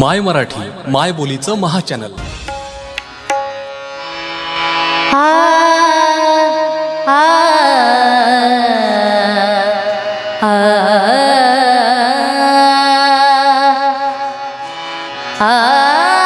माय मराठी माय बोलीचं महाचॅनल. आ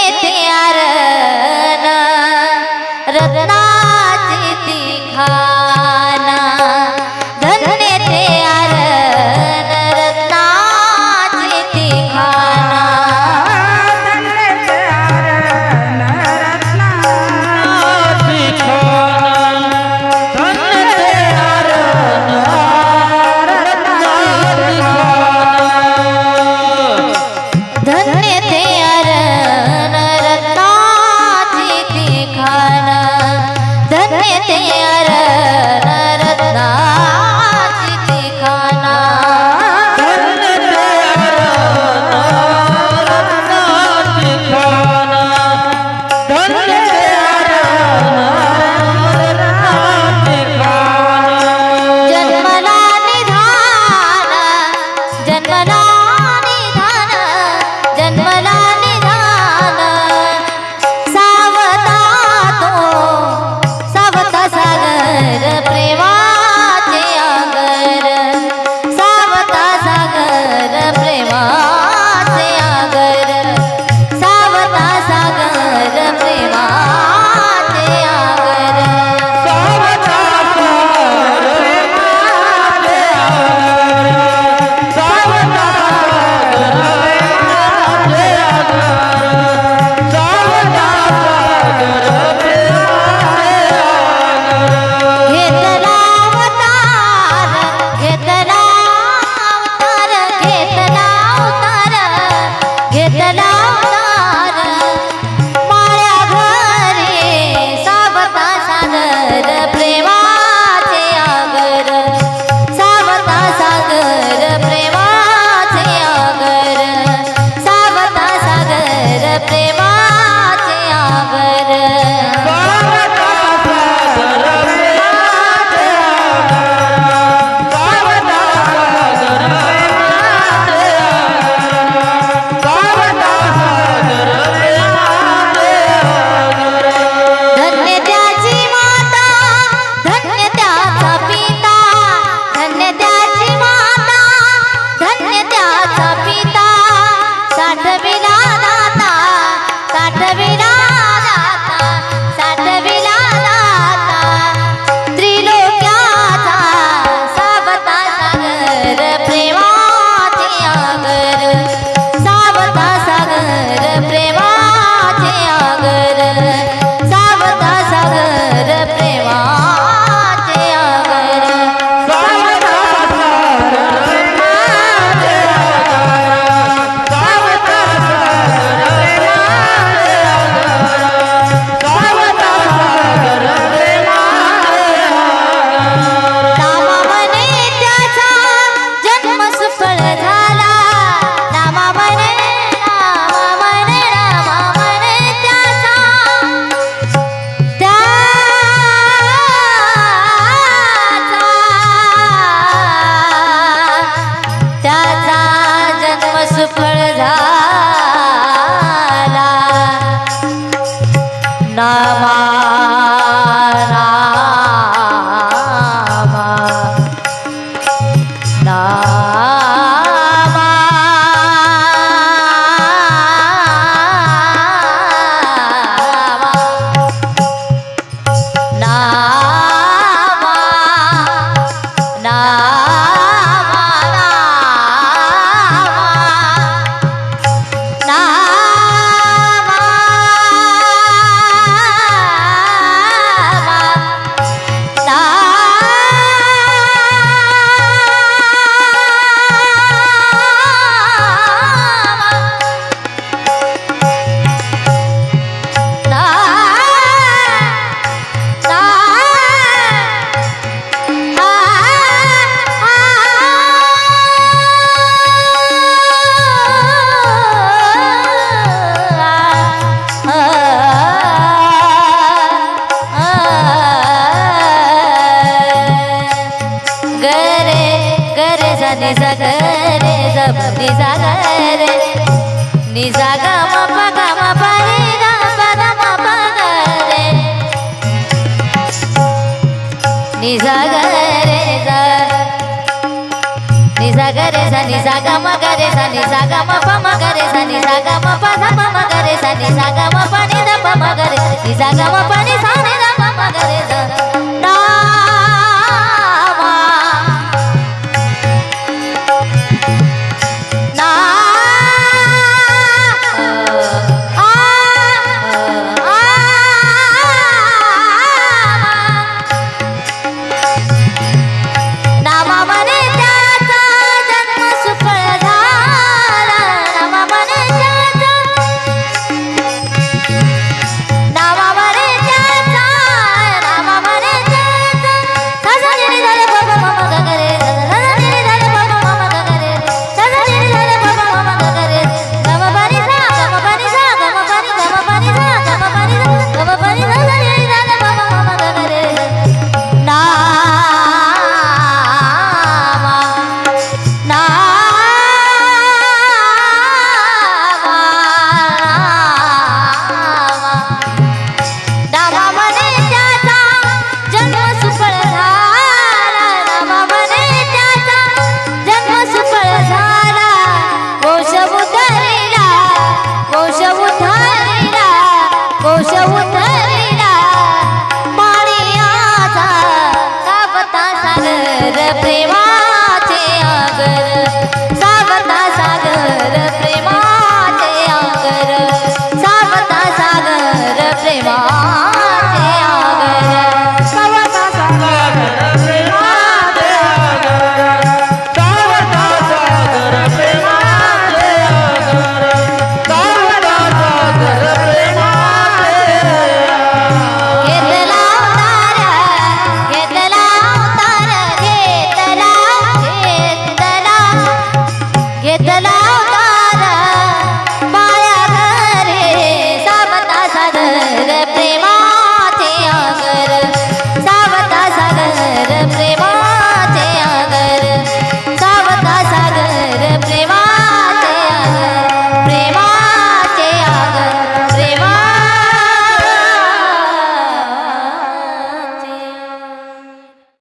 आ नि सा ग रे ग नि सा ग रे. नि सा ग म प ग म प रे ग प ग म प ग रे. नि सा ग रे ग नि सा ग रे सा नि सा ग म ग रे सा नि सा ग म प म ग रे सा नि सा ग म प ध म म ग रे सा नि सा ग म प नि ध प म ग रे. नि सा ग म प नि सा नि ध प म ग रे सा